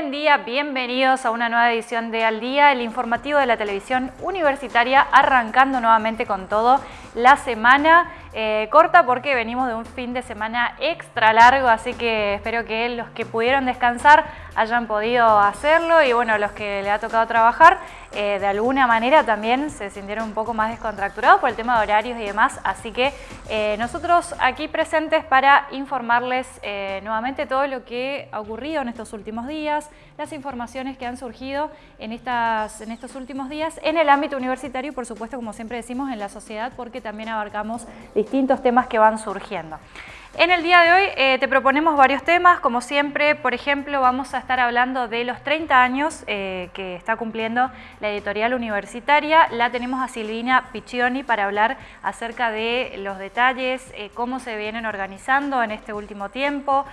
buen día, bienvenidos a una nueva edición de Al Día, el informativo de la televisión universitaria, arrancando nuevamente con todo la semana eh, corta porque venimos de un fin de semana extra largo, así que espero que los que pudieron descansar hayan podido hacerlo y bueno, los que le ha tocado trabajar, eh, de alguna manera también se sintieron un poco más descontracturados por el tema de horarios y demás, así que eh, nosotros aquí presentes para informarles nuevamente todo lo que ha ocurrido en estos últimos días, las informaciones que han surgido en, estas, en estos últimos días en el ámbito universitario y por supuesto, como siempre decimos, en la sociedad porque también abarcamos distintos temas que van surgiendo. En el día de hoy eh, te proponemos varios temas, como siempre, por ejemplo, vamos a estar hablando de los 30 años eh, que está cumpliendo la editorial universitaria. La tenemos a Silvina Piccioni para hablar acerca de los detalles, eh, cómo se vienen organizando en este último tiempo,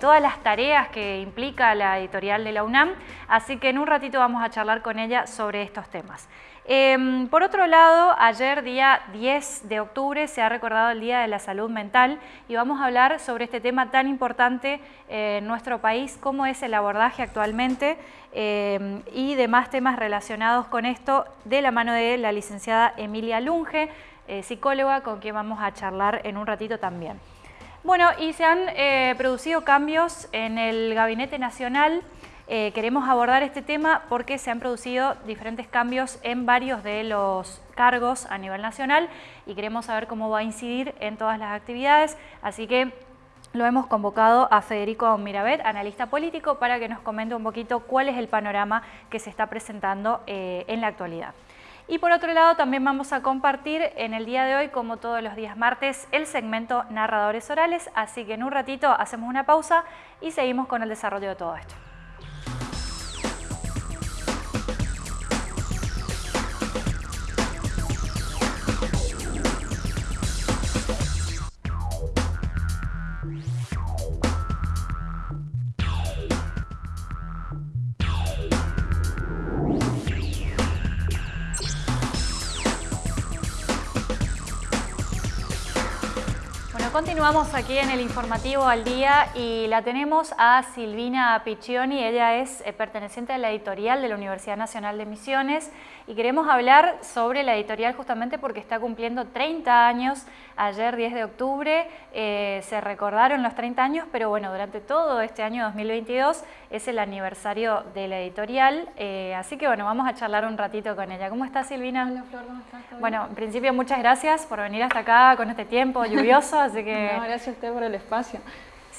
todas las tareas que implica la editorial de la UNAM, así que en un ratito vamos a charlar con ella sobre estos temas. Em, por otro lado, ayer día 10 de octubre se ha recordado el Día de la Salud Mental y vamos a hablar sobre este tema tan importante en nuestro país, cómo es el abordaje actualmente em, y demás temas relacionados con esto de la mano de la licenciada Emilia Lunge, eh, psicóloga con quien vamos a charlar en un ratito también. Bueno, y se han eh, producido cambios en el Gabinete Nacional eh, queremos abordar este tema porque se han producido diferentes cambios en varios de los cargos a nivel nacional y queremos saber cómo va a incidir en todas las actividades, así que lo hemos convocado a Federico Mirabet, analista político, para que nos comente un poquito cuál es el panorama que se está presentando eh, en la actualidad. Y por otro lado también vamos a compartir en el día de hoy, como todos los días martes, el segmento Narradores Orales, así que en un ratito hacemos una pausa y seguimos con el desarrollo de todo esto. Continuamos aquí en el informativo al día y la tenemos a Silvina Piccioni, ella es eh, perteneciente a la editorial de la Universidad Nacional de Misiones y queremos hablar sobre la editorial justamente porque está cumpliendo 30 años, ayer 10 de octubre eh, se recordaron los 30 años, pero bueno, durante todo este año 2022 es el aniversario de la editorial, eh, así que bueno, vamos a charlar un ratito con ella. ¿Cómo estás Silvina? Hola Flor, ¿cómo estás? Bueno, en principio muchas gracias por venir hasta acá con este tiempo lluvioso, así que... No, gracias a usted por el espacio.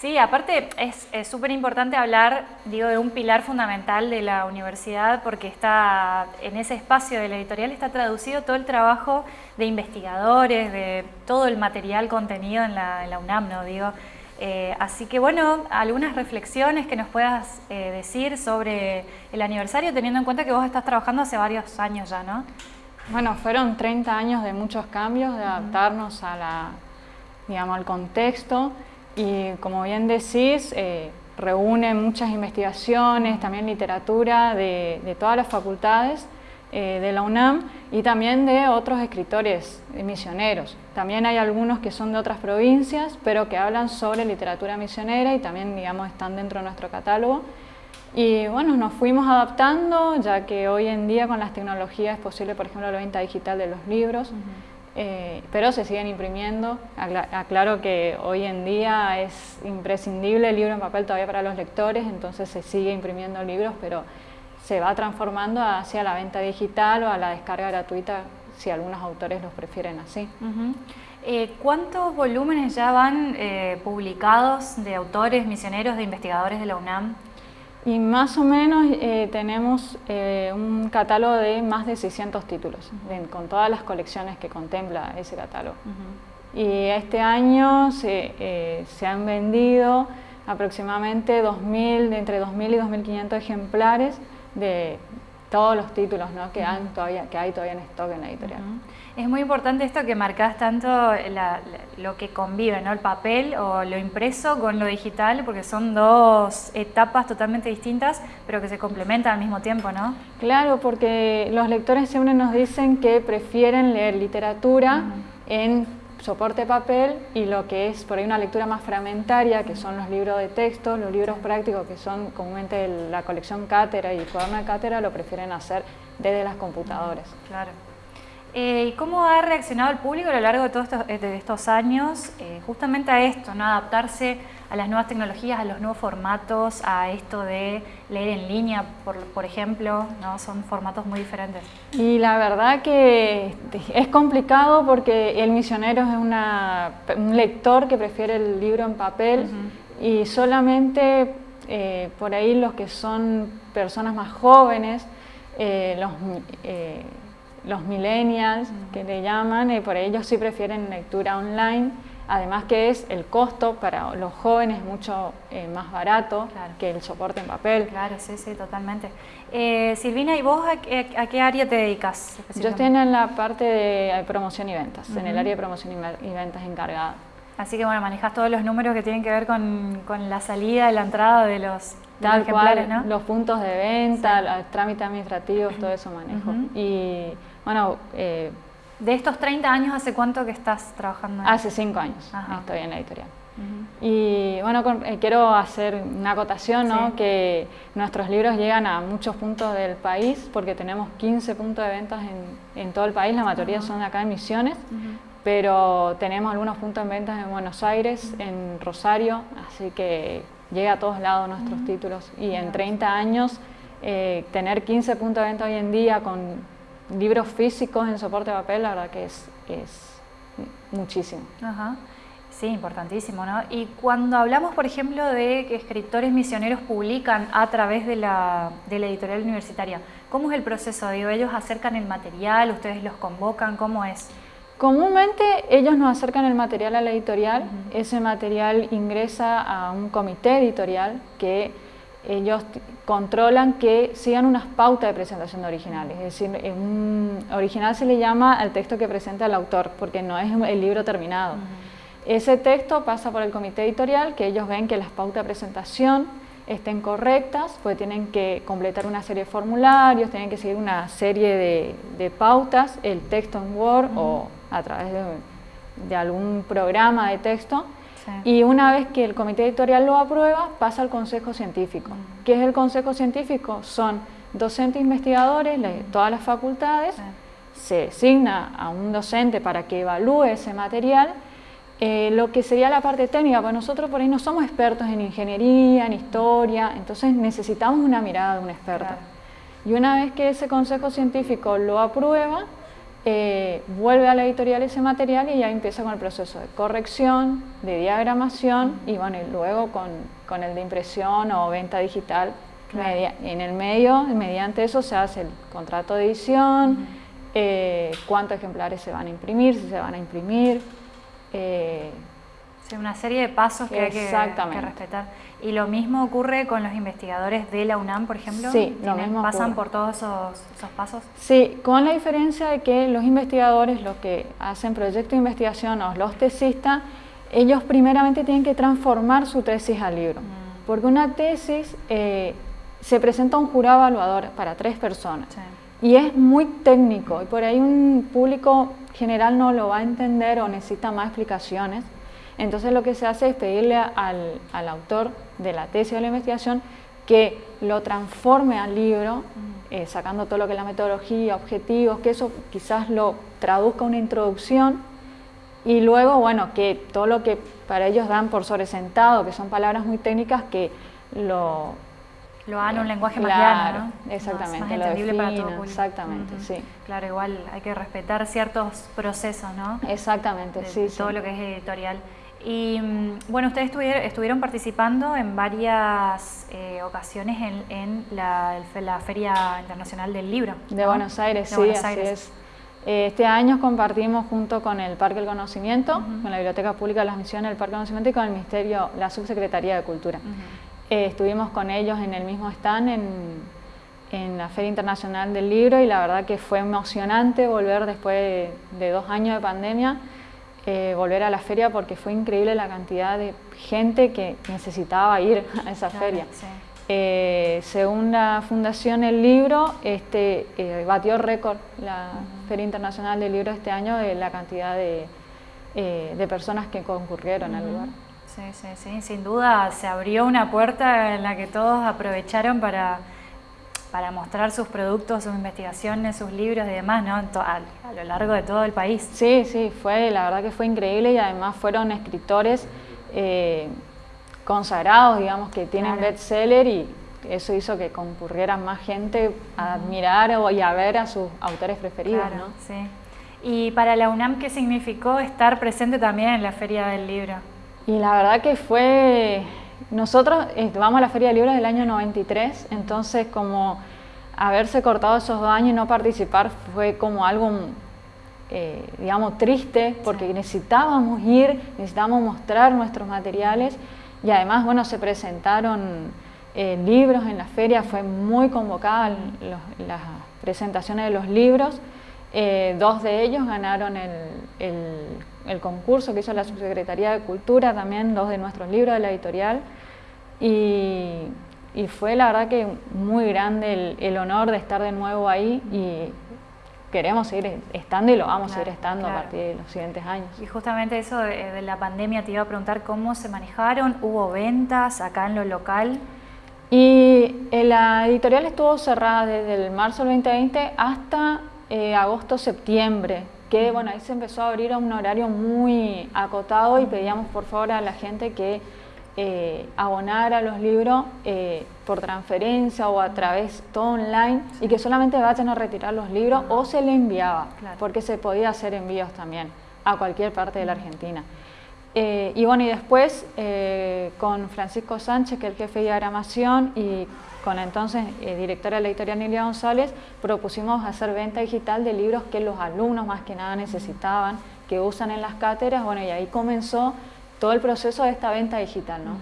Sí, aparte es súper importante hablar, digo, de un pilar fundamental de la universidad porque está en ese espacio de la editorial está traducido todo el trabajo de investigadores, de todo el material contenido en la, UNAM, ¿no? Digo, eh, así que bueno, algunas reflexiones que nos puedas eh, decir sobre el aniversario teniendo en cuenta que vos estás trabajando hace varios años ya, ¿no? Bueno, fueron 30 años de muchos cambios, de adaptarnos a la, digamos, al contexto. Y como bien decís, eh, reúne muchas investigaciones, también literatura de, todas las facultades eh, de la UNAM y también de otros escritores misioneros. También hay algunos que son de otras provincias, pero que hablan sobre literatura misionera y también digamos, están dentro de nuestro catálogo. Y bueno, nos fuimos adaptando, ya que hoy en día con las tecnologías es posible, por ejemplo, la venta digital de los libros. Eh, pero se siguen imprimiendo. Aclaro que hoy en día es imprescindible el libro en papel todavía para los lectores, entonces se sigue imprimiendo libros, pero se va transformando hacia la venta digital o a la descarga gratuita si algunos autores los prefieren así. Eh, ¿Cuántos volúmenes ya van eh, publicados de autores, misioneros, de investigadores de la UNAM? Y más o menos eh, tenemos eh, un catálogo de más de 600 títulos, con todas las colecciones que contempla ese catálogo. Y este año se, eh, se, han vendido aproximadamente 2000, entre 2.000 y 2.500 ejemplares de todos los títulos ¿no? que, han todavía, que hay todavía en stock en la editorial. Es muy importante esto que marcas tanto lo que convive, ¿no? el papel o lo impreso con lo digital, porque son dos etapas totalmente distintas, pero que se complementan al mismo tiempo, ¿no? Claro, porque los lectores siempre nos dicen que prefieren leer literatura en soporte papel y lo que es por ahí una lectura más fragmentaria, que son los libros de texto, los libros prácticos, que son comúnmente la colección cátedra y el cuaderno de cátedra, lo prefieren hacer desde las computadoras. Claro. Eh, ¿Y cómo ha reaccionado el público a lo largo de todos estos, años eh, justamente a esto, ¿no? adaptarse a las nuevas tecnologías, a los nuevos formatos, a esto de leer en línea, por, ejemplo? ¿no? Son formatos muy diferentes. Y la verdad que es complicado porque el misionero es un lector que prefiere el libro en papel y solamente eh, por ahí los que son personas más jóvenes, los los millennials, que le llaman, y por ellos sí prefieren lectura online, además que es el costo para los jóvenes mucho eh, más barato que el soporte en papel. Claro, sí, sí, totalmente. Eh, Silvina, ¿y vos a, qué área te dedicas? Yo estoy en la parte de promoción y ventas, en el área de promoción y ventas encargada. Así que bueno, manejas todos los números que tienen que ver con, la salida y la entrada de los, Tal cual, ¿no? los puntos de venta, los trámites administrativos, todo eso manejo. Y bueno, eh, de estos 30 años, ¿hace cuánto que estás trabajando? Hace 5 años estoy en la editorial. Y bueno, eh, quiero hacer una acotación, ¿no? que nuestros libros llegan a muchos puntos del país, porque tenemos 15 puntos de ventas en, en todo el país, la mayoría son de acá en Misiones, pero tenemos algunos puntos de ventas en Buenos Aires, en Rosario, así que llega a todos lados nuestros títulos. Y en 30 años, eh, tener 15 puntos de venta hoy en día con libros físicos en soporte de papel, la verdad que es, es muchísimo. Ajá. Sí, importantísimo, ¿no? Y cuando hablamos, por ejemplo, de que escritores misioneros publican a través de la, de la editorial universitaria, ¿cómo es el proceso? Digo, ¿ellos acercan el material, ustedes los convocan? ¿Cómo es? Comúnmente ellos nos acercan el material a la editorial, ese material ingresa a un comité editorial que ellos controlan que sigan unas pautas de presentación de originales. Es decir, un original se le llama al texto que presenta el autor, porque no es el libro terminado. Ese texto pasa por el comité editorial, que ellos ven que las pautas de presentación estén correctas, pues tienen que completar una serie de formularios, tienen que seguir una serie de, pautas, el texto en Word o a través de algún programa de texto, y una vez que el comité editorial lo aprueba, pasa al consejo científico. Mm. ¿Qué es el consejo científico? Son docentes investigadores de todas las facultades, se designa a un docente para que evalúe ese material, eh, lo que sería la parte técnica, pues nosotros por ahí no somos expertos en ingeniería, en historia, entonces necesitamos una mirada de un experto. Y una vez que ese consejo científico lo aprueba, eh, vuelve a la editorial ese material y ya empieza con el proceso de corrección, de diagramación y bueno, luego con, el de impresión o venta digital. en el medio, mediante eso se hace el contrato de edición, eh, cuántos ejemplares se van a imprimir, si se van a imprimir. Eh, una serie de pasos que hay que, respetar. ¿Y lo mismo ocurre con los investigadores de la UNAM, por ejemplo? Sí, lo mismo ¿Pasan por todos esos, pasos? Sí, con la diferencia de que los investigadores, los que hacen proyecto de investigación o los tesistas, ellos primeramente tienen que transformar su tesis al libro. Mm. Porque una tesis eh, se presenta a un jurado evaluador para tres personas. Y es muy técnico y por ahí un público general no lo va a entender o necesita más explicaciones. Entonces lo que se hace es pedirle al, autor de la tesis o de la investigación que lo transforme al libro, eh, sacando todo lo que es la metodología, objetivos, que eso quizás lo traduzca una introducción y luego, bueno, que todo lo que para ellos dan por sobresentado, que son palabras muy técnicas, que lo... Lo hagan un lenguaje más llano, ¿no? Exactamente, lo entendible para todo Exactamente, sí. Claro, igual hay que respetar ciertos procesos, ¿no? Exactamente, sí. Todo lo que es editorial. Y mm, bueno, ustedes estuvieron, participando en varias eh, ocasiones en, la, Feria Internacional del Libro. De Buenos Aires, sí, así es. Eh, este año compartimos junto con el Parque del Conocimiento, con la Biblioteca Pública de las Misiones del Parque del Conocimiento y con el Ministerio, la Subsecretaría de Cultura. Eh, estuvimos con ellos en el mismo stand en, la Feria Internacional del Libro y la verdad que fue emocionante volver después de dos años de pandemia eh, volver a la feria porque fue increíble la cantidad de gente que necesitaba ir a esa feria. Eh, según la Fundación El Libro, este, eh, batió récord la Feria Internacional del Libro este año de la cantidad de, eh, de personas que concurrieron al lugar. Sí, sí, sí, sin duda se abrió una puerta en la que todos aprovecharon para, para mostrar sus productos, sus investigaciones, sus libros y demás, ¿no? A, lo largo de todo el país. Sí, sí, fue, la verdad que fue increíble y además fueron escritores eh, consagrados, digamos, que tienen bestseller y eso hizo que concurriera más gente a admirar y a ver a sus autores preferidos, ¿no? Sí. Y para la UNAM, ¿qué significó estar presente también en la Feria del Libro? Y la verdad que fue... Nosotros eh, vamos a la Feria del Libro del año 93, entonces como haberse cortado esos dos años y no participar fue como algo, eh, digamos, triste, porque necesitábamos ir, necesitábamos mostrar nuestros materiales y además, bueno, se presentaron eh, libros en la feria, fue muy convocada las presentaciones de los libros eh, dos de ellos ganaron el, concurso que hizo la Subsecretaría de Cultura, también dos de nuestros libros de la editorial. Y, fue la verdad que muy grande el, honor de estar de nuevo ahí y queremos seguir estando y lo vamos a seguir estando a partir de los siguientes años. Y justamente eso de, la pandemia te iba a preguntar cómo se manejaron, ¿hubo ventas acá en lo local? Y eh, la editorial estuvo cerrada desde el marzo del 2020 hasta eh, agosto-septiembre, que bueno, ahí se empezó a abrir a un horario muy acotado y pedíamos por favor a la gente que eh, abonara los libros eh, por transferencia o a través todo online y que solamente vayan a retirar los libros o se le enviaba, porque se podía hacer envíos también a cualquier parte de la Argentina. y bueno, y después con Francisco Sánchez, que es el jefe de diagramación, y con la entonces eh, directora de la editorial Nilia González, propusimos hacer venta digital de libros que los alumnos más que nada necesitaban, que usan en las cátedras, bueno, y ahí comenzó todo el proceso de esta venta digital, ¿no?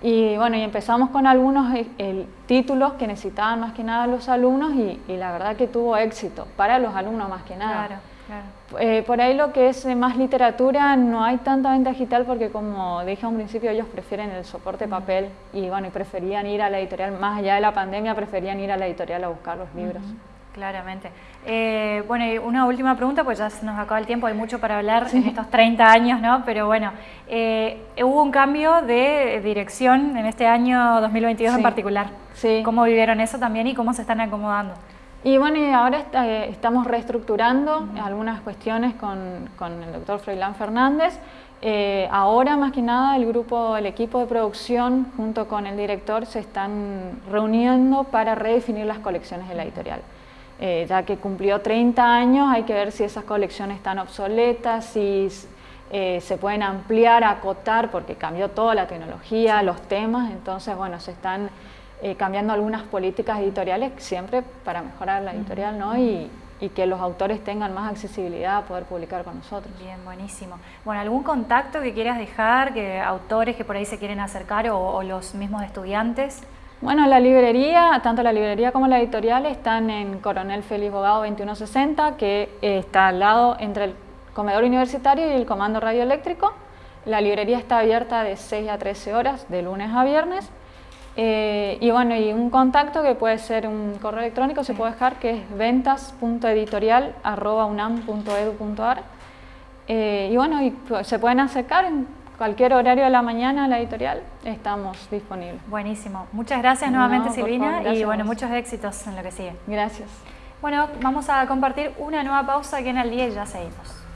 Y bueno, y empezamos con algunos eh, títulos que necesitaban más que nada los alumnos y, y, la verdad que tuvo éxito, para los alumnos más que nada. Claro. Eh, por ahí lo que es más literatura, no hay tanta venta digital porque como dije a un principio, ellos prefieren el soporte papel y bueno, y preferían ir a la editorial, más allá de la pandemia, preferían ir a la editorial a buscar los libros. Claramente. Eh, bueno, y una última pregunta, pues ya se nos acaba el tiempo, hay mucho para hablar en estos 30 años, ¿no? Pero bueno, eh, hubo un cambio de dirección en este año 2022 en particular. Sí. ¿Cómo vivieron eso también y cómo se están acomodando? Y bueno, y ahora eh, estamos reestructurando algunas cuestiones con, el doctor Froilán Fernández. Eh, ahora más que nada el grupo, el equipo de producción junto con el director se están reuniendo para redefinir las colecciones de la editorial. Eh, ya que cumplió 30 años hay que ver si esas colecciones están obsoletas, si se pueden ampliar, acotar, porque cambió toda la tecnología, los temas, entonces bueno, se están eh, cambiando algunas políticas editoriales siempre para mejorar la editorial ¿no? y, que los autores tengan más accesibilidad a poder publicar con nosotros. Bien, buenísimo. Bueno, ¿algún contacto que quieras dejar, que autores que por ahí se quieren acercar o, los mismos estudiantes? Bueno, la librería, tanto la librería como la editorial están en Coronel Félix Bogado 2160, que está al lado entre el comedor universitario y el comando radioeléctrico. La librería está abierta de 6 a 13 horas, de lunes a viernes. Eh, y bueno, y un contacto que puede ser un correo electrónico, se puede dejar, que es ventas.editorial.unam.edu.ar. Eh, y bueno, y se pueden acercar en cualquier horario de la mañana a la editorial, estamos disponibles. Buenísimo. Muchas gracias nuevamente Silvina y bueno, muchos éxitos en lo que sigue. Gracias. Bueno, vamos a compartir una nueva pausa aquí en el día y ya seguimos.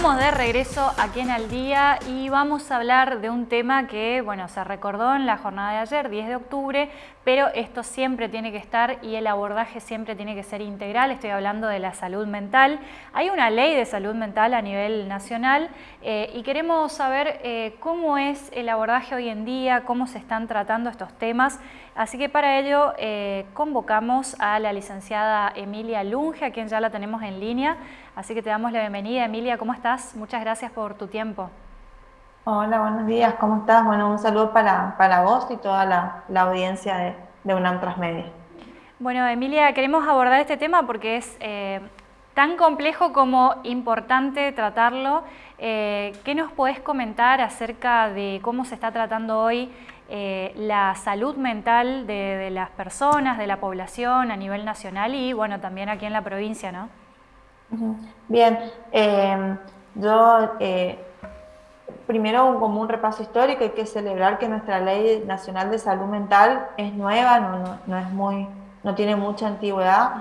Estamos de regreso aquí en Al Día y vamos a hablar de un tema que bueno, se recordó en la jornada de ayer, 10 de octubre, pero esto siempre tiene que estar y el abordaje siempre tiene que ser integral. Estoy hablando de la salud mental. Hay una ley de salud mental a nivel nacional eh, y queremos saber eh, cómo es el abordaje hoy en día, cómo se están tratando estos temas. Así que para ello eh, convocamos a la licenciada Emilia Lunge, a quien ya la tenemos en línea. Así que te damos la bienvenida. Emilia, ¿cómo estás? Muchas gracias por tu tiempo. Hola, buenos días, ¿cómo estás? Bueno, un saludo para, para vos y toda la, la audiencia de, de UNAM Transmedia. Bueno, Emilia, queremos abordar este tema porque es eh, tan complejo como importante tratarlo. Eh, ¿Qué nos podés comentar acerca de cómo se está tratando hoy eh, la salud mental de, las personas, de la población a nivel nacional y bueno, también aquí en la provincia, ¿no? Bien, yo primero como un repaso histórico hay que celebrar que nuestra ley nacional de salud mental es nueva, no, no, es muy, no tiene mucha antigüedad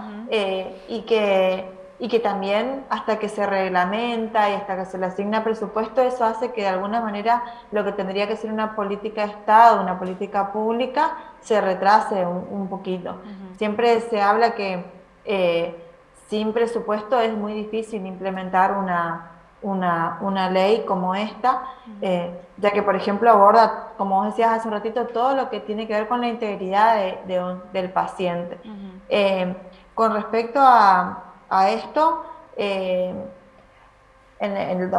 y que y que también hasta que se reglamenta y hasta que se le asigna presupuesto, eso hace que de alguna manera lo que tendría que ser una política de Estado, una política pública, se retrase un, poquito. Siempre se habla que eh, sin presupuesto es muy difícil implementar una, una, ley como esta, eh, ya que, por ejemplo, aborda, como vos decías hace un ratito, todo lo que tiene que ver con la integridad del paciente. Eh, con respecto a a esto. Eh, en, el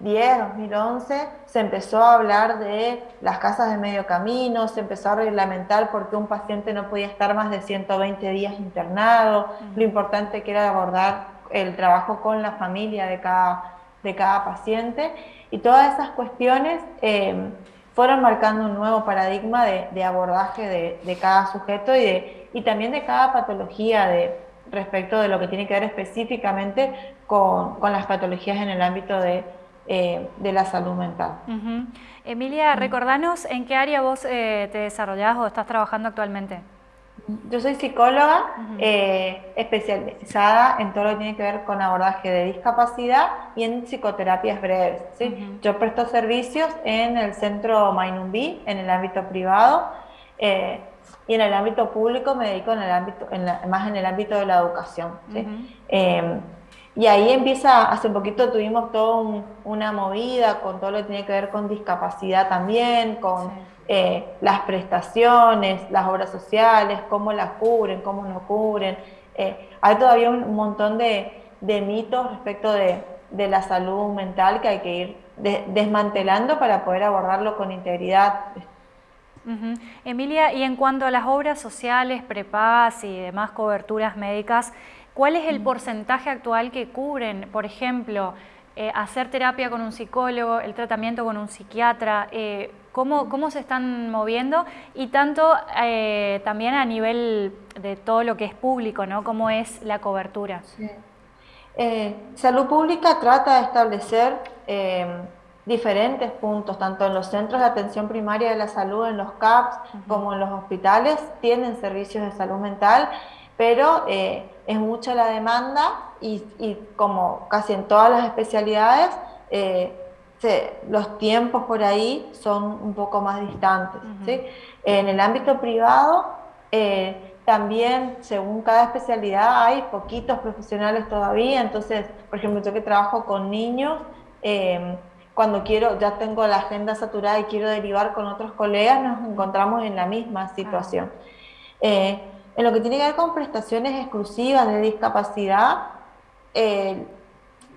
2010, 2011, se empezó a hablar de las casas de medio camino, se empezó a reglamentar por qué un paciente no podía estar más de 120 días internado, lo importante que era abordar el trabajo con la familia de cada, de cada paciente, y todas esas cuestiones eh, fueron marcando un nuevo paradigma de, abordaje de, cada sujeto y, de, y también de cada patología de, respecto de lo que tiene que ver específicamente con, las patologías en el ámbito de, eh, la salud mental. Emilia, recordanos en qué área vos eh, te desarrollás o estás trabajando actualmente. Yo soy psicóloga eh, especializada en todo lo que tiene que ver con abordaje de discapacidad y en psicoterapias breves. Yo presto servicios en el centro Mainumbi, en el ámbito privado, y en el ámbito público me dedico en el ámbito, más en el ámbito de la educación. Y ahí empieza, hace un poquito tuvimos toda una movida con todo lo que tiene que ver con discapacidad también, con eh, las prestaciones, las obras sociales, cómo las cubren, cómo no cubren. Eh, hay todavía un, montón de, mitos respecto de, la salud mental que hay que ir desmantelando para poder abordarlo con integridad. Emilia, y en cuanto a las obras sociales, prepagas y demás coberturas médicas, ¿cuál es el porcentaje actual que cubren, por ejemplo, eh, hacer terapia con un psicólogo, el tratamiento con un psiquiatra? Eh, ¿cómo, se están moviendo? Y tanto eh, también a nivel de todo lo que es público, ¿no? ¿Cómo es la cobertura? Salud Pública trata de establecer diferentes puntos, tanto en los centros de atención primaria de la salud, en los CAPS, como en los hospitales, tienen servicios de salud mental, pero eh, es mucha la demanda y, como casi en todas las especialidades, eh, los tiempos por ahí son un poco más distantes. En el ámbito privado, eh, también según cada especialidad hay poquitos profesionales todavía, entonces, por ejemplo, yo que trabajo con niños, cuando quiero, ya tengo la agenda saturada y quiero derivar con otros colegas, nos encontramos en la misma situación. Eh, en lo que tiene que ver con prestaciones exclusivas de discapacidad, eh,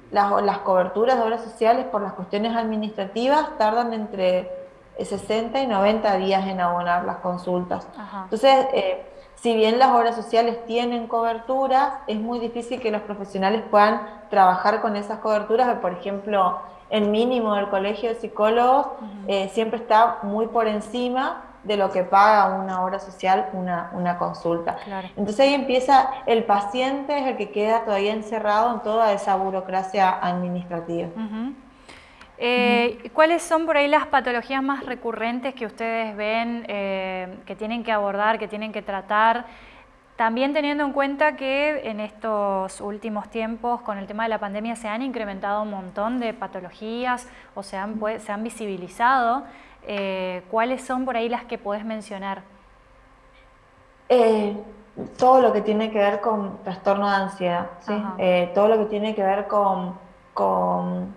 las, coberturas de obras sociales por las cuestiones administrativas tardan entre 60 y 90 días en abonar las consultas. Entonces, eh, si bien las obras sociales tienen coberturas, es muy difícil que los profesionales puedan trabajar con esas coberturas, por ejemplo, el mínimo del colegio de psicólogos eh, siempre está muy por encima de lo que paga una obra social, una, consulta. Entonces ahí empieza, el paciente es el que queda todavía encerrado en toda esa burocracia administrativa. Eh, ¿Cuáles son por ahí las patologías más recurrentes que ustedes ven eh, que tienen que abordar, que tienen que tratar? También teniendo en cuenta que en estos últimos tiempos con el tema de la pandemia se han incrementado un montón de patologías o se han, se han visibilizado, eh, ¿cuáles son por ahí las que puedes mencionar? Eh, todo lo que tiene que ver con trastorno de ansiedad, eh, todo lo que tiene que ver con, con,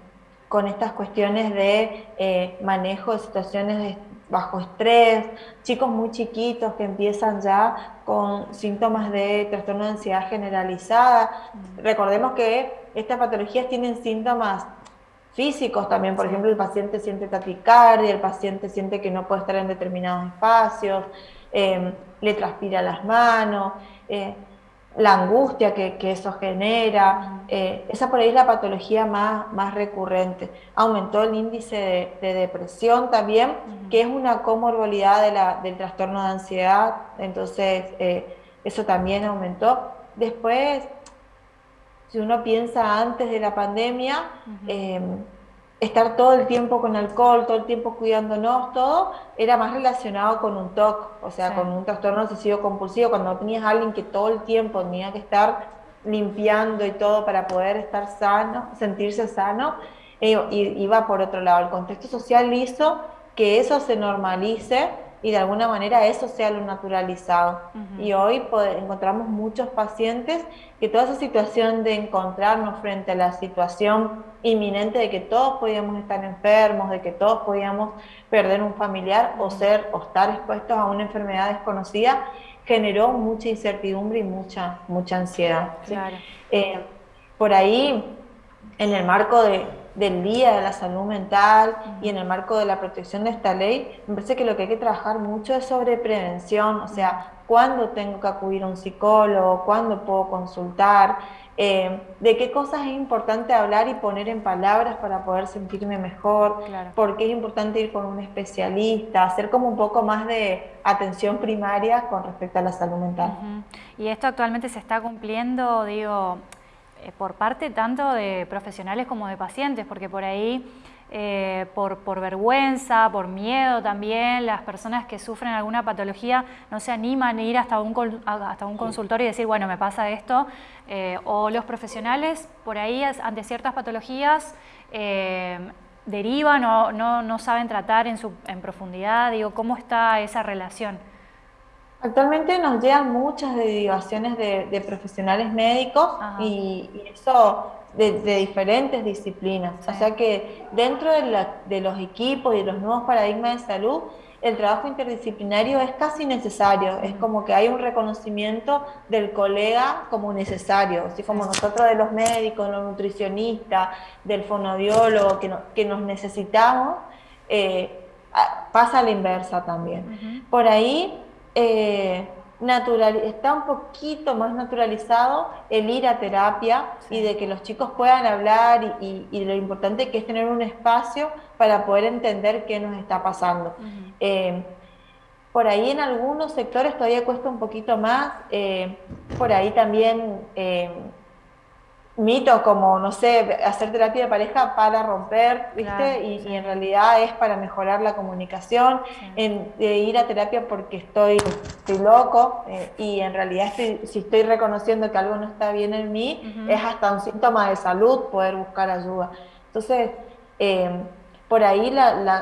con estas cuestiones de manejo de situaciones de bajo estrés, chicos muy chiquitos que empiezan ya con síntomas de trastorno de ansiedad generalizada. Recordemos que estas patologías tienen síntomas físicos también, por ejemplo, el paciente siente taquicardia, el paciente siente que no puede estar en determinados espacios, em, le transpira las manos, eh, la angustia que, eso genera, eh, esa por ahí es la patología más, más recurrente. Aumentó el índice de, depresión también, que es una comorbilidad del trastorno de ansiedad, entonces eh, eso también aumentó. Después, si uno piensa antes de la pandemia, em, estar todo el tiempo con alcohol, todo el tiempo cuidándonos, todo, era más relacionado con un TOC, o sea, con un trastorno obsesivo compulsivo, cuando tenías a alguien que todo el tiempo tenía que estar limpiando y todo para poder estar sano, sentirse sano, eh, iba por otro lado. El contexto social hizo que eso se normalice y de alguna manera eso sea lo naturalizado. Y hoy encontramos muchos pacientes que toda esa situación de encontrarnos frente a la situación inminente de que todos podíamos estar enfermos, de que todos podíamos perder un familiar o ser o estar expuestos a una enfermedad desconocida, generó mucha incertidumbre y mucha, mucha ansiedad. Eh, por ahí, en el marco de, del Día de la Salud Mental y en el marco de la protección de esta ley, me parece que lo que hay que trabajar mucho es sobre prevención, o sea, cuándo tengo que acudir a un psicólogo, cuándo puedo consultar, eh, de qué cosas es importante hablar y poner en palabras para poder sentirme mejor, por qué es importante ir con un especialista, hacer como un poco más de atención primaria con respecto a la salud mental. Y esto actualmente se está cumpliendo, digo, por parte tanto de profesionales como de pacientes, porque por ahí, eh, por, vergüenza, por miedo también, las personas que sufren alguna patología no se animan a ir hasta un, hasta un consultorio y decir, bueno, me pasa esto, eh, o los profesionales por ahí ante ciertas patologías derivan o no, no, saben tratar en, su, en profundidad, digo, ¿cómo está esa relación? Actualmente nos llegan muchas derivaciones de, profesionales médicos y, eso de, diferentes disciplinas. O sea que dentro de, los equipos y de los nuevos paradigmas de salud, el trabajo interdisciplinario es casi necesario. Es como que hay un reconocimiento del colega como necesario. Así como nosotros de los médicos, los nutricionistas, del fonodiólogo, que, que nos necesitamos, eh, pasa a la inversa también. Por ahí eh, natural, está un poquito más naturalizado el ir a terapia y de que los chicos puedan hablar y, lo importante que es tener un espacio para poder entender qué nos está pasando. Eh, por ahí en algunos sectores todavía cuesta un poquito más, eh, por ahí también mitos como, no sé, hacer terapia de pareja para romper, ¿viste? y, en realidad es para mejorar la comunicación, en, de ir a terapia porque estoy, estoy loco eh, y en realidad si estoy reconociendo que algo no está bien en mí, es hasta un síntoma de salud poder buscar ayuda. Entonces, eh, por ahí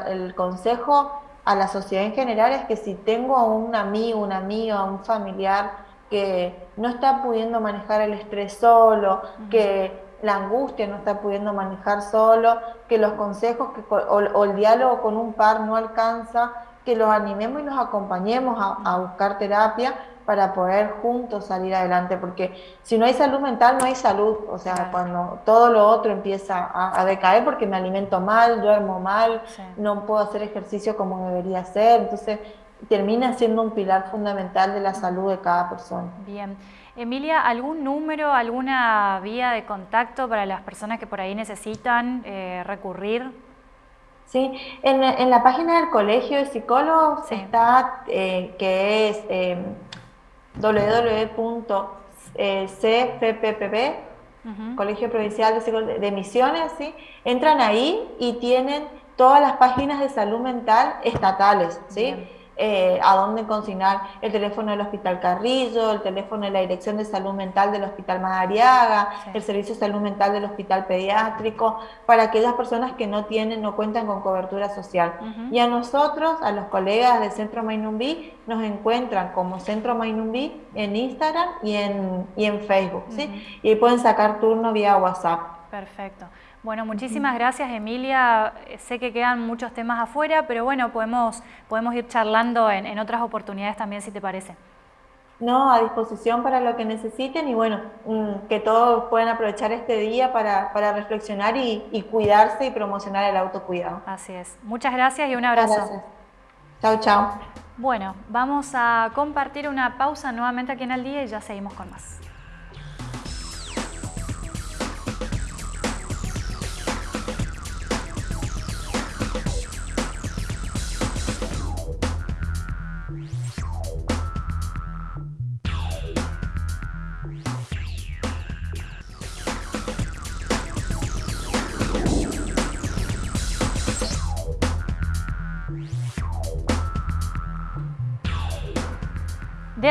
el consejo a la sociedad en general es que si tengo a un amigo, una amiga, un familiar, que no está pudiendo manejar el estrés solo, que la angustia no está pudiendo manejar solo, que los consejos que, o, el diálogo con un par no alcanza, que los animemos y los acompañemos a, buscar terapia para poder juntos salir adelante, porque si no hay salud mental no hay salud, o sea, cuando todo lo otro empieza a, decaer porque me alimento mal, duermo mal, no puedo hacer ejercicio como debería hacer, entonces termina siendo un pilar fundamental de la salud de cada persona. Bien. Emilia, ¿algún número, alguna vía de contacto para las personas que por ahí necesitan eh, recurrir? Sí, en, la página del Colegio de Psicólogos está, eh, que es eh, www.cfppp, Colegio Provincial de, de Misiones, ¿sí? entran ahí y tienen todas las páginas de salud mental estatales, ¿sí? Eh, a dónde consignar el teléfono del Hospital Carrillo, el teléfono de la Dirección de Salud Mental del Hospital Madariaga, el Servicio de Salud Mental del Hospital Pediátrico, para aquellas personas que no tienen, no cuentan con cobertura social. Y a nosotros, a los colegas del Centro Mainumbí, nos encuentran como Centro Mainumbí en Instagram y en, y en Facebook, ¿sí? Y pueden sacar turno vía WhatsApp. Perfecto. Bueno, muchísimas gracias Emilia. Sé que quedan muchos temas afuera, pero bueno, podemos, podemos ir charlando en, otras oportunidades también, si te parece. no, a disposición para lo que necesiten y bueno, mm, que todos puedan aprovechar este día para, reflexionar y, cuidarse y promocionar el autocuidado. Así es. Muchas gracias y un abrazo. Gracias. Chao, chao. Bueno, vamos a compartir una pausa nuevamente aquí en el día y ya seguimos con más.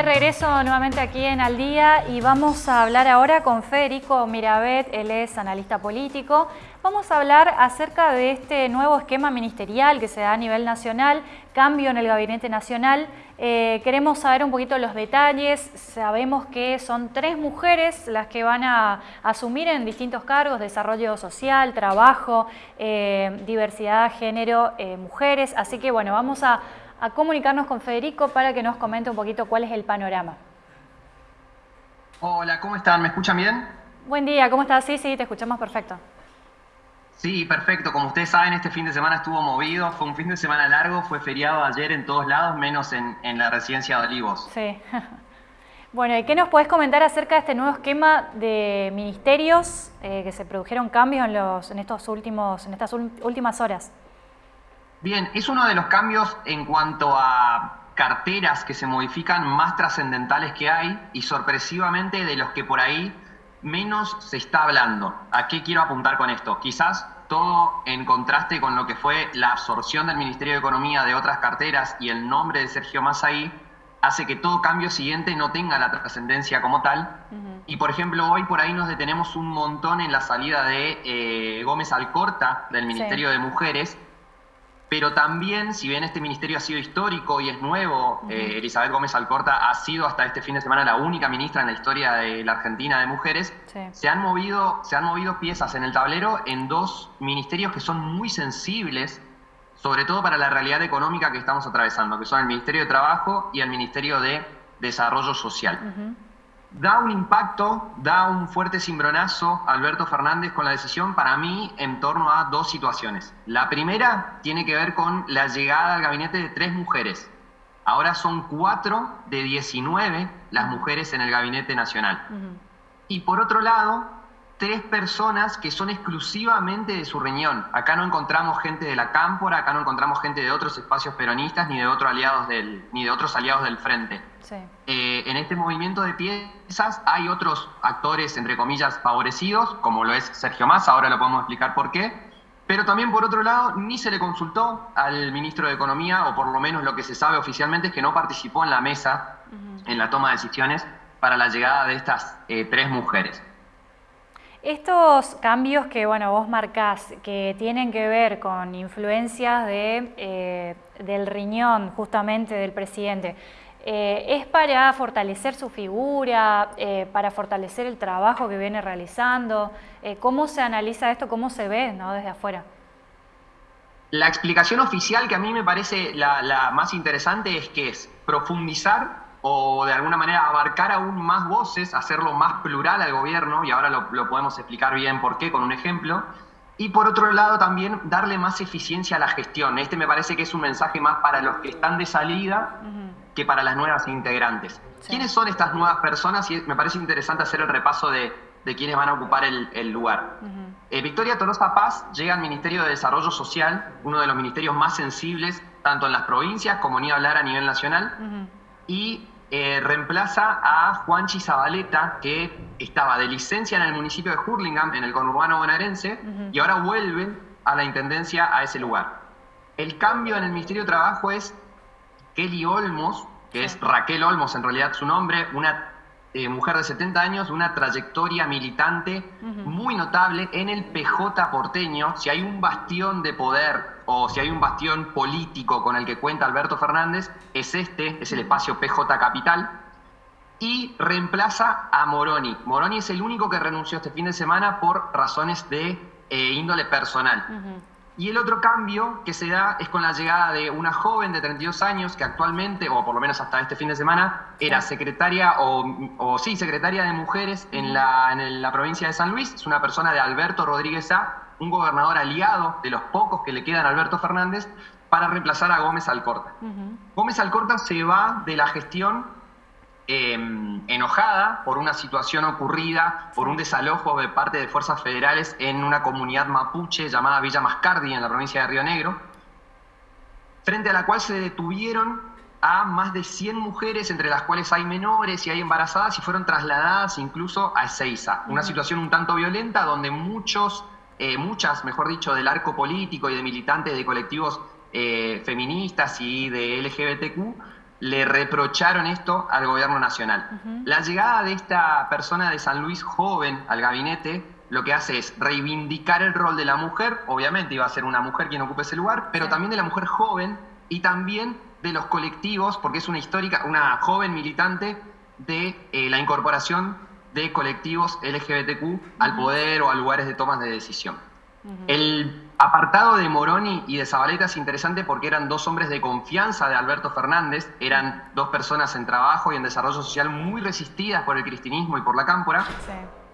Regreso nuevamente aquí en Al Día y vamos a hablar ahora con Federico Mirabet, él es analista político. Vamos a hablar acerca de este nuevo esquema ministerial que se da a nivel nacional, cambio en el Gabinete Nacional. Eh, queremos saber un poquito los detalles, sabemos que son tres mujeres las que van a asumir en distintos cargos, desarrollo social, trabajo, eh, diversidad, género, eh, mujeres, así que bueno, vamos a a comunicarnos con Federico para que nos comente un poquito cuál es el panorama. Hola, ¿cómo están? ¿Me escuchan bien? Buen día, ¿cómo estás? Sí, sí, te escuchamos perfecto. Sí, perfecto. Como ustedes saben, este fin de semana estuvo movido, fue un fin de semana largo, fue feriado ayer en todos lados, menos en, la residencia de Olivos. Sí. Bueno, ¿y qué nos puedes comentar acerca de este nuevo esquema de ministerios eh, que se produjeron cambios en, los, en, estos últimos, en estas últimas horas? Bien, es uno de los cambios en cuanto a carteras que se modifican más trascendentales que hay y sorpresivamente de los que por ahí menos se está hablando. ¿A qué quiero apuntar con esto? Quizás todo en contraste con lo que fue la absorción del Ministerio de Economía de otras carteras y el nombre de Sergio Massaí hace que todo cambio siguiente no tenga la trascendencia como tal. Y por ejemplo, hoy por ahí nos detenemos un montón en la salida de eh, Gómez Alcorta del Ministerio de Mujeres, pero también, si bien este ministerio ha sido histórico y es nuevo, eh, Elizabeth Gómez Alcorta ha sido hasta este fin de semana la única ministra en la historia de la Argentina de mujeres, se, han movido, se han movido piezas en el tablero en dos ministerios que son muy sensibles, sobre todo para la realidad económica que estamos atravesando, que son el Ministerio de Trabajo y el Ministerio de Desarrollo Social. Da un impacto, da un fuerte cimbronazo Alberto Fernández con la decisión para mí en torno a dos situaciones. La primera tiene que ver con la llegada al gabinete de tres mujeres. Ahora son cuatro de 19 las mujeres en el gabinete nacional. Y por otro lado, tres personas que son exclusivamente de su riñón. Acá no encontramos gente de la Cámpora, acá no encontramos gente de otros espacios peronistas ni de, otros aliados del, ni de otros aliados del Frente. Eh, en este movimiento de piezas hay otros actores, entre comillas, favorecidos, como lo es Sergio Massa, ahora lo podemos explicar por qué, pero también por otro lado, ni se le consultó al ministro de Economía, o por lo menos lo que se sabe oficialmente es que no participó en la mesa, en la toma de decisiones para la llegada de estas eh, tres mujeres. Estos cambios que bueno, vos marcás, que tienen que ver con influencias de, eh, del riñón justamente del presidente, eh, ¿Es para fortalecer su figura, eh, para fortalecer el trabajo que viene realizando? ¿Cómo se analiza esto, cómo se ve desde afuera? La explicación oficial que a mí me parece la, más interesante es que es profundizar o de alguna manera abarcar aún más voces, hacerlo más plural al gobierno, y ahora lo, podemos explicar bien por qué con un ejemplo, y por otro lado también darle más eficiencia a la gestión. Este me parece que es un mensaje más para los que están de salida que para las nuevas integrantes. ¿Quiénes son estas nuevas personas? Y me parece interesante hacer el repaso de, de quiénes van a ocupar el, lugar. Eh, Victoria Tolosa Paz llega al Ministerio de Desarrollo Social, uno de los ministerios más sensibles, tanto en las provincias como ni hablar a nivel nacional, y eh, reemplaza a Juanchi Zabaleta, que estaba de licencia en el municipio de Hurlingham, en el conurbano bonaerense, y ahora vuelve a la intendencia a ese lugar. El cambio en el Ministerio de Trabajo es Kelly Olmos, que es Raquel Olmos en realidad su nombre, una eh, mujer de 70 años, una trayectoria militante muy notable en el PJ porteño. Si hay un bastión de poder o si hay un bastión político con el que cuenta Alberto Fernández, es este, es el espacio PJ Capital. Y reemplaza a Moroni. Moroni es el único que renunció este fin de semana por razones de eh, índole personal. Y el otro cambio que se da es con la llegada de una joven de 32 años que actualmente, o por lo menos hasta este fin de semana, era secretaria o, sí, secretaria de mujeres en la, en la provincia de San Luis. Es una persona de Alberto Rodríguez A, un gobernador aliado de los pocos que le quedan a Alberto Fernández, para reemplazar a Gómez Alcorta. Gómez Alcorta se va de la gestión em, enojada por una situación ocurrida, por un desalojo de parte de fuerzas federales en una comunidad mapuche llamada Villa Mascardi, en la provincia de Río Negro, frente a la cual se detuvieron a más de 100 mujeres, entre las cuales hay menores y hay embarazadas, y fueron trasladadas incluso a Ezeiza. Una situación un tanto violenta donde muchos, eh, muchas, mejor dicho, del arco político y de militantes de colectivos eh, feministas y de LGBTQ le reprocharon esto al gobierno nacional. La llegada de esta persona de San Luis joven al gabinete lo que hace es reivindicar el rol de la mujer, obviamente iba a ser una mujer quien ocupe ese lugar, pero también de la mujer joven y también de los colectivos, porque es una histórica, una joven militante de eh, la incorporación de colectivos LGBTQ al poder o a lugares de tomas de decisión. El apartado de Moroni y de Zabaleta es interesante porque eran dos hombres de confianza de Alberto Fernández, eran dos personas en trabajo y en desarrollo social muy resistidas por el cristinismo y por la cámpora,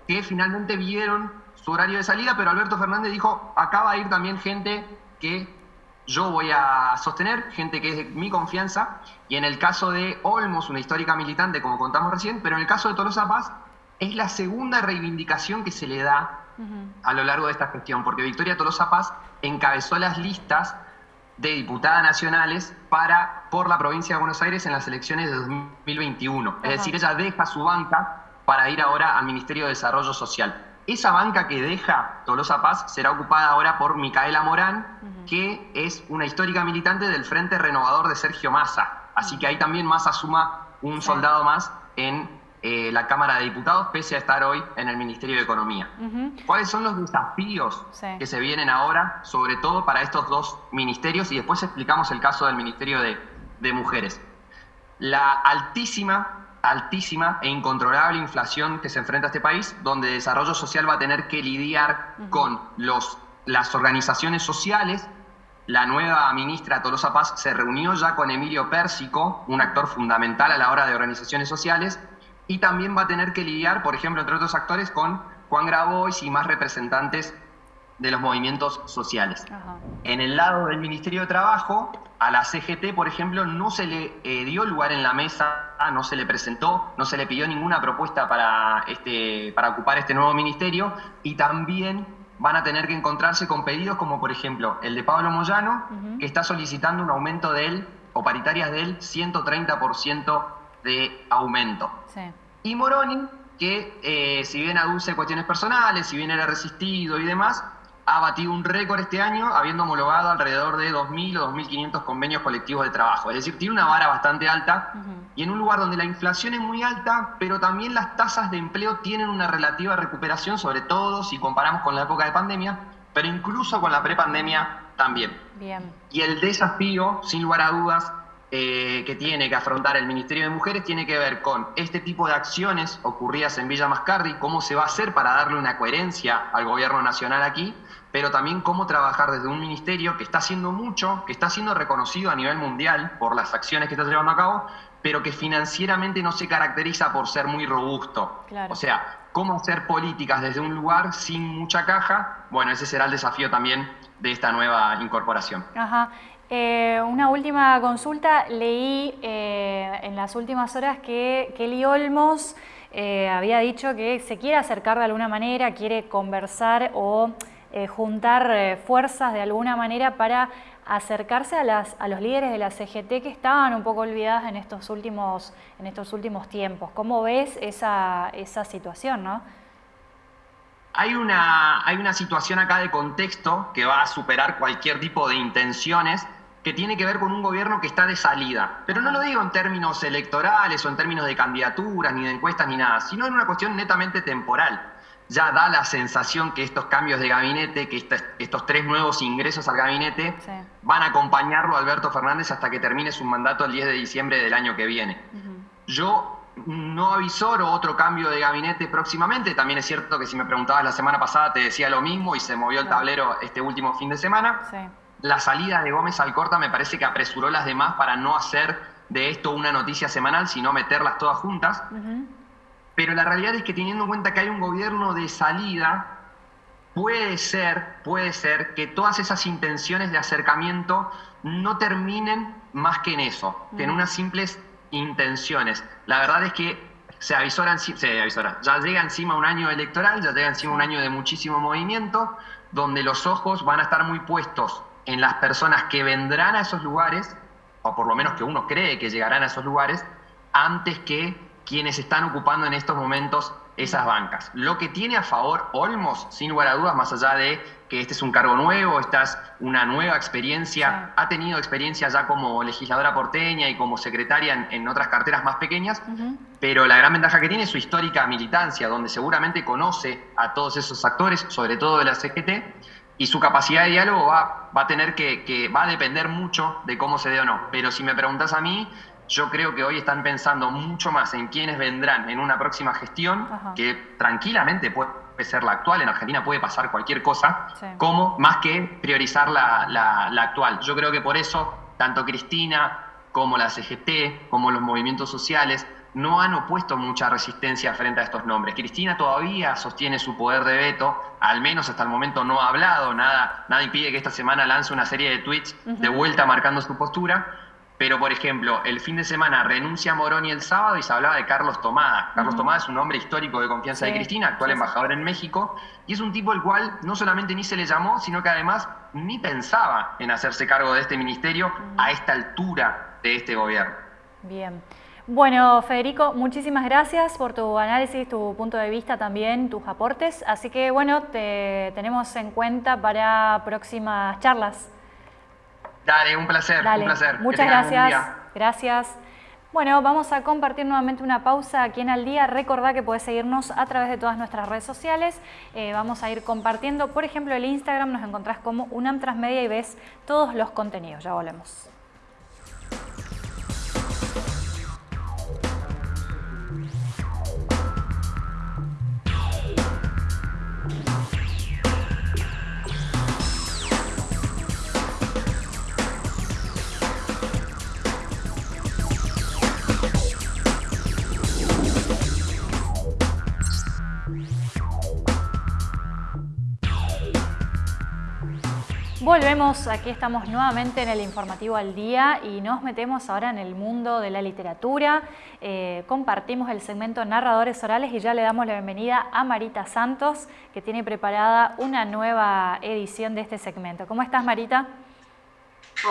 que finalmente vieron su horario de salida, pero Alberto Fernández dijo, acá va a ir también gente que yo voy a sostener, gente que es de mi confianza, y en el caso de Olmos, una histórica militante, como contamos recién, pero en el caso de Tolosa Paz, es la segunda reivindicación que se le da a lo largo de esta gestión, porque Victoria Tolosa Paz encabezó las listas de diputadas nacionales para, por la provincia de Buenos Aires en las elecciones de 2021. Es decir, ella deja su banca para ir ahora al Ministerio de Desarrollo Social. Esa banca que deja Tolosa Paz será ocupada ahora por Micaela Morán, que es una histórica militante del Frente Renovador de Sergio Massa. Así que ahí también Massa suma un soldado más en eh, la Cámara de Diputados, pese a estar hoy en el Ministerio de Economía. ¿Cuáles son los desafíos que se vienen ahora, sobre todo para estos dos ministerios? Y después explicamos el caso del Ministerio de, Mujeres. La altísima, altísima e incontrolable inflación que se enfrenta a este país, donde desarrollo social va a tener que lidiar con los, las organizaciones sociales. La nueva ministra Tolosa Paz se reunió ya con Emilio Pérsico, un actor fundamental a la hora de organizaciones sociales, y también va a tener que lidiar, por ejemplo, entre otros actores, con Juan Grabois y más representantes de los movimientos sociales. En el lado del Ministerio de Trabajo, a la CGT, por ejemplo, no se le eh, dio lugar en la mesa, no se le presentó, no se le pidió ninguna propuesta para, este, para ocupar este nuevo ministerio y también van a tener que encontrarse con pedidos como, por ejemplo, el de Pablo Moyano, que está solicitando un aumento del, o paritarias del 130% de aumento. Y Moroni, que eh, si bien aduce cuestiones personales, si bien era resistido y demás, ha batido un récord este año, habiendo homologado alrededor de 2.000 o 2.500 convenios colectivos de trabajo. Es decir, tiene una vara bastante alta y en un lugar donde la inflación es muy alta, pero también las tasas de empleo tienen una relativa recuperación, sobre todo si comparamos con la época de pandemia, pero incluso con la prepandemia también. Bien. Y el desafío, sin lugar a dudas, eh, que tiene que afrontar el Ministerio de Mujeres tiene que ver con este tipo de acciones ocurridas en Villa Mascardi, cómo se va a hacer para darle una coherencia al gobierno nacional aquí, pero también cómo trabajar desde un ministerio que está haciendo mucho, que está siendo reconocido a nivel mundial por las acciones que está llevando a cabo, pero que financieramente no se caracteriza por ser muy robusto. O sea, cómo hacer políticas desde un lugar sin mucha caja, bueno, ese será el desafío también de esta nueva incorporación. Ajá. Eh, una última consulta, leí eh, en las últimas horas que Kelly Olmos eh, había dicho que se quiere acercar de alguna manera, quiere conversar o juntar fuerzas de alguna manera para acercarse a, a los líderes de la CGT que estaban un poco olvidadas en estos últimos, en estos últimos tiempos. ¿Cómo ves esa, esa situación? ¿no? Hay una, hay una situación acá de contexto que va a superar cualquier tipo de intenciones que tiene que ver con un gobierno que está de salida. Pero no lo digo en términos electorales o en términos de candidaturas, ni de encuestas, ni nada, sino en una cuestión netamente temporal. Ya da la sensación que estos cambios de gabinete, que estos tres nuevos ingresos al gabinete, van a acompañarlo a Alberto Fernández hasta que termine su mandato el 10 de diciembre del año que viene. Yo no avisor o otro cambio de gabinete próximamente. También es cierto que si me preguntabas la semana pasada te decía lo mismo y se movió el tablero este último fin de semana. La salida de Gómez Alcorta me parece que apresuró las demás para no hacer de esto una noticia semanal, sino meterlas todas juntas. Pero la realidad es que teniendo en cuenta que hay un gobierno de salida, puede ser, puede ser que todas esas intenciones de acercamiento no terminen más que en eso, que en unas simples intenciones. La verdad es que se avisoran, se avisoran, ya llega encima un año electoral, ya llega encima un año de muchísimo movimiento, donde los ojos van a estar muy puestos en las personas que vendrán a esos lugares, o por lo menos que uno cree que llegarán a esos lugares, antes que quienes están ocupando en estos momentos esas bancas. Lo que tiene a favor Olmos, sin lugar a dudas, más allá de que este es un cargo nuevo, esta es una nueva experiencia, ha tenido experiencia ya como legisladora porteña y como secretaria en, otras carteras más pequeñas, pero la gran ventaja que tiene es su histórica militancia, donde seguramente conoce a todos esos actores, sobre todo de la CGT, y su capacidad de diálogo va, va a tener que, que, va a depender mucho de cómo se dé o no. Pero si me preguntas a mí, yo creo que hoy están pensando mucho más en quiénes vendrán en una próxima gestión, que tranquilamente puede ser la actual, en Argentina puede pasar cualquier cosa, como más que priorizar la, actual. Yo creo que por eso tanto Cristina como la CGT, como los movimientos sociales, no han opuesto mucha resistencia frente a estos nombres. Cristina todavía sostiene su poder de veto, al menos hasta el momento no ha hablado, nada, nada impide que esta semana lance una serie de tweets de vuelta marcando su postura, pero, por ejemplo, el fin de semana renuncia Moroni el sábado y se hablaba de Carlos Tomada. Carlos Tomada es un hombre histórico de confianza de Cristina, actual embajador en México, y es un tipo el cual no solamente ni se le llamó, sino que además ni pensaba en hacerse cargo de este ministerio a esta altura de este gobierno. Bien. Bueno, Federico, muchísimas gracias por tu análisis, tu punto de vista también, tus aportes. Así que, bueno, te tenemos en cuenta para próximas charlas. Dale, un placer, un placer. Muchas gracias. Gracias. Bueno, vamos a compartir nuevamente una pausa aquí en Al Día. Recordá que puedes seguirnos a través de todas nuestras redes sociales. Eh, vamos a ir compartiendo, por ejemplo, el Instagram nos encontrás como UNAM Transmedia y ves todos los contenidos. Ya volvemos. Volvemos, aquí estamos nuevamente en el informativo al día y nos metemos ahora en el mundo de la literatura. Eh, compartimos el segmento Narradores Orales y ya le damos la bienvenida a Marita Santos, que tiene preparada una nueva edición de este segmento. ¿Cómo estás, Marita?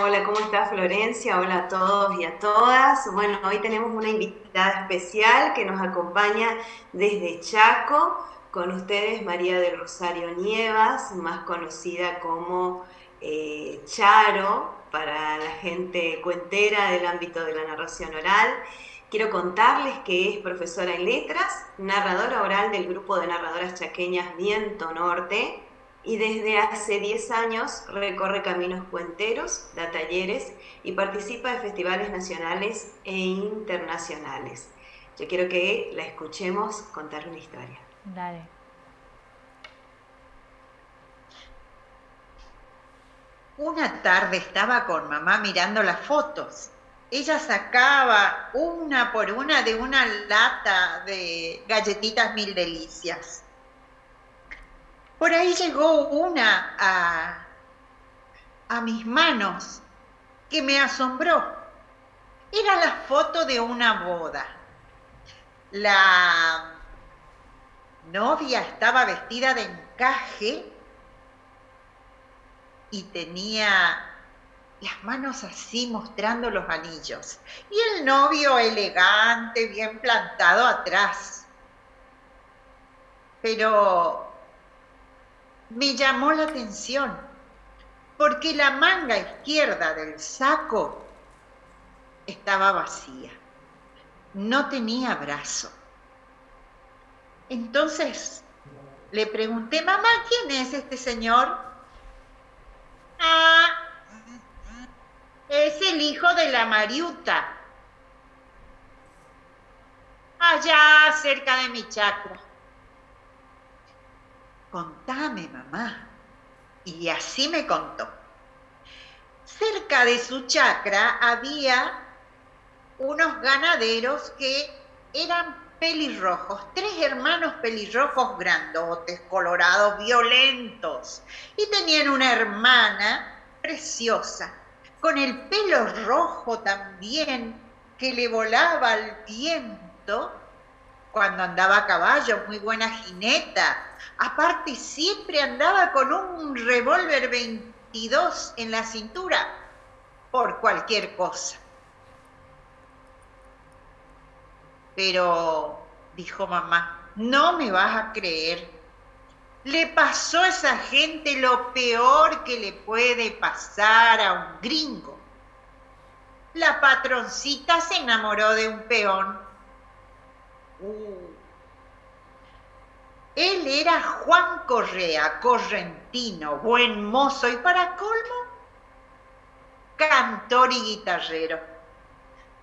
Hola, ¿cómo estás, Florencia? Hola a todos y a todas. Bueno, hoy tenemos una invitada especial que nos acompaña desde Chaco. Con ustedes, María del Rosario Nievas, más conocida como eh, Charo para la gente cuentera del ámbito de la narración oral. Quiero contarles que es profesora en letras, narradora oral del grupo de narradoras chaqueñas Viento Norte y desde hace 10 años recorre caminos cuenteros, da talleres y participa de festivales nacionales e internacionales. Yo quiero que la escuchemos contar una historia. Dale. Una tarde estaba con mamá mirando las fotos. Ella sacaba una por una de una lata de galletitas mil delicias. Por ahí llegó una a, a mis manos que me asombró. Era la foto de una boda. La novia estaba vestida de encaje y tenía las manos así mostrando los anillos y el novio elegante, bien plantado atrás. Pero me llamó la atención porque la manga izquierda del saco estaba vacía, no tenía brazo. Entonces le pregunté, mamá, ¿quién es este señor? Ah, es el hijo de la Mariuta. allá cerca de mi chacra. Contame, mamá. Y así me contó. Cerca de su chacra había unos ganaderos que eran pelirrojos, tres hermanos pelirrojos grandotes, colorados, violentos, y tenían una hermana preciosa, con el pelo rojo también, que le volaba al viento cuando andaba a caballo, muy buena jineta. Aparte siempre andaba con un revólver 22 en la cintura por cualquier cosa. Pero, dijo mamá, no me vas a creer. Le pasó a esa gente lo peor que le puede pasar a un gringo. La patroncita se enamoró de un peón. Uh. Él era Juan Correa, correntino, buen mozo y para colmo, cantor y guitarrero.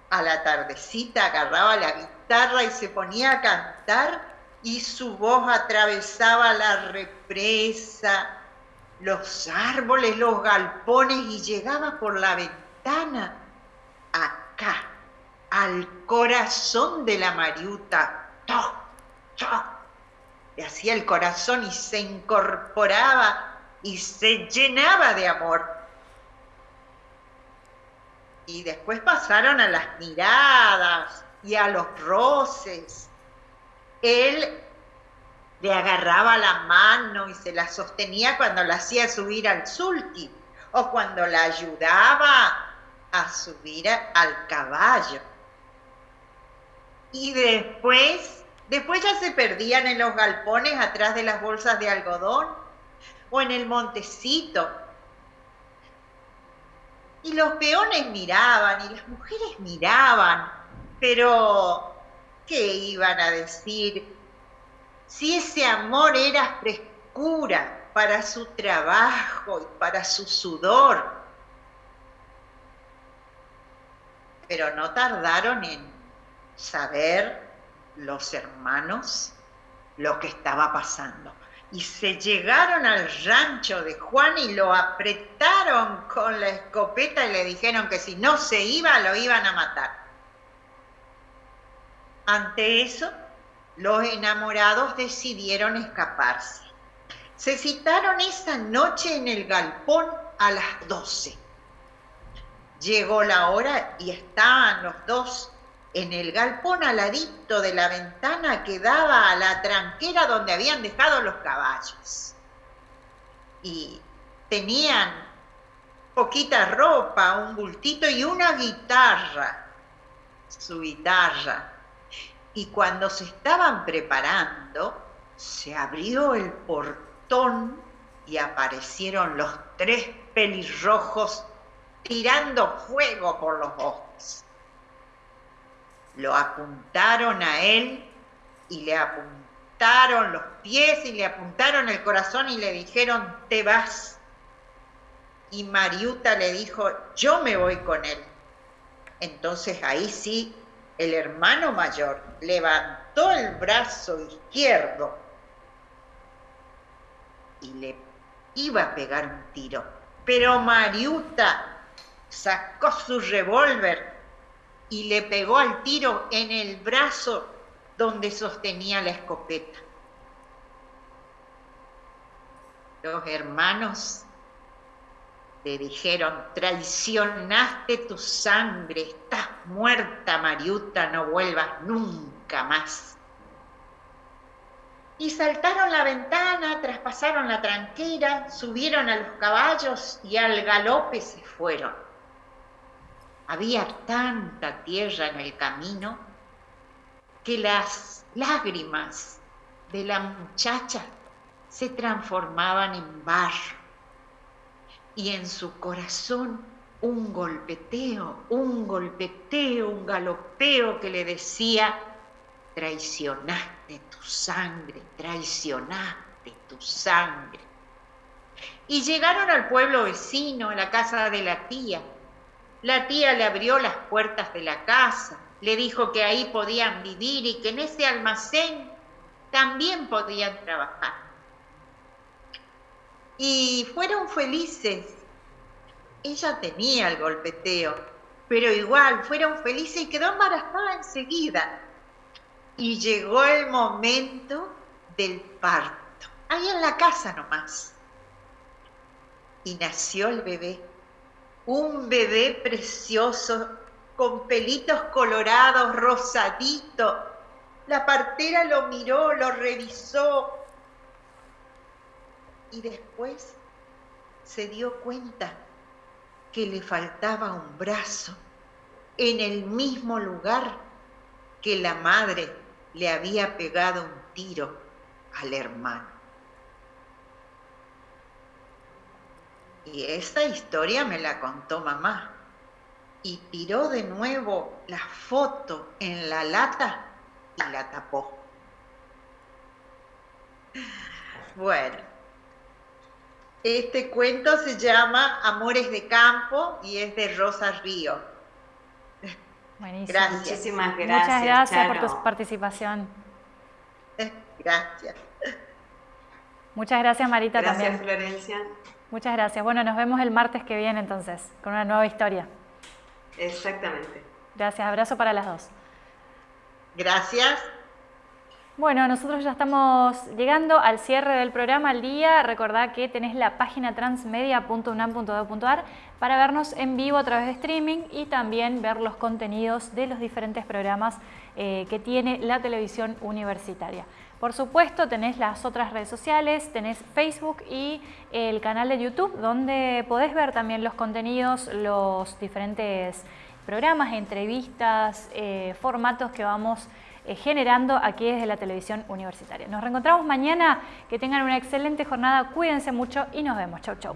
A la tardecita agarraba la guitarra y se ponía a cantar y su voz atravesaba la represa, los árboles, los galpones y llegaba por la ventana acá, al corazón de la Mariuta. ¡Toc, toc! Le hacía el corazón y se incorporaba y se llenaba de amor. Y después pasaron a las miradas y a los roces él le agarraba la mano y se la sostenía cuando la hacía subir al sulti o cuando la ayudaba a subir al caballo. Y después, después ya se perdían en los galpones atrás de las bolsas de algodón o en el montecito. Y los peones miraban y las mujeres miraban, pero ¿qué iban a decir? Si ese amor era frescura para su trabajo y para su sudor. Pero no tardaron en saber los hermanos lo que estaba pasando. Y se llegaron al rancho de Juan y lo apretaron con la escopeta y le dijeron que si no se iba lo iban a matar. Ante eso, los enamorados decidieron escaparse. Se citaron esa noche en el galpón a las 12. Llegó la hora y estaban los dos en el galpón aladito de la ventana que daba a la tranquera donde habían dejado los caballos. Y tenían poquita ropa, un bultito y una guitarra, su guitarra y cuando se estaban preparando, se abrió el portón y aparecieron los tres pelirrojos tirando fuego por los ojos. Lo apuntaron a él y le apuntaron los pies y le apuntaron el corazón y le dijeron, te vas. Y Mariuta le dijo, yo me voy con él. Entonces ahí sí el hermano mayor levantó el brazo izquierdo y le iba a pegar un tiro. Pero Mariuta sacó su revólver y le pegó al tiro en el brazo donde sostenía la escopeta. Los hermanos le dijeron, traicionaste tu sangre, estás muerta, Mariuta, no vuelvas nunca más. Y saltaron la ventana, traspasaron la tranquera, subieron a los caballos y al galope se fueron. Había tanta tierra en el camino que las lágrimas de la muchacha se transformaban en barro y en su corazón un golpeteo, un golpeteo, un galopeo que le decía, traicionaste tu sangre, traicionaste tu sangre. Y llegaron al pueblo vecino, a la casa de la tía. La tía le abrió las puertas de la casa, le dijo que ahí podían vivir y que en ese almacén también podían trabajar. Y fueron felices. Ella tenía el golpeteo, pero igual fueron felices y quedó embarazada enseguida. Y llegó el momento del parto, ahí en la casa nomás. Y nació el bebé, un bebé precioso, con pelitos colorados, rosadito. La partera lo miró, lo revisó y después se dio cuenta que le faltaba un brazo en el mismo lugar que la madre le había pegado un tiro al hermano. Y esa historia me la contó mamá y tiró de nuevo la foto en la lata y la tapó. Bueno, este cuento se llama Amores de Campo y es de Rosa Río. Buenísimo. Gracias. Muchísimas gracias. Muchas gracias por tu participación. Gracias. Muchas gracias Marita Gracias, también. Florencia. Muchas gracias. Bueno, nos vemos el martes que viene entonces, con una nueva historia. Exactamente. Gracias, abrazo para las dos. Gracias. Bueno, nosotros ya estamos llegando al cierre del programa al día. Recordá que tenés la página transmedia.unam.edu.ar para vernos en vivo a través de streaming y también ver los contenidos de los diferentes programas eh, que tiene la televisión universitaria. Por supuesto, tenés las otras redes sociales, tenés Facebook y el canal de YouTube, donde podés ver también los contenidos, los diferentes programas, entrevistas, eh, formatos que vamos generando aquí desde la televisión universitaria. Nos reencontramos mañana, que tengan una excelente jornada, cuídense mucho y nos vemos. Chau, chau.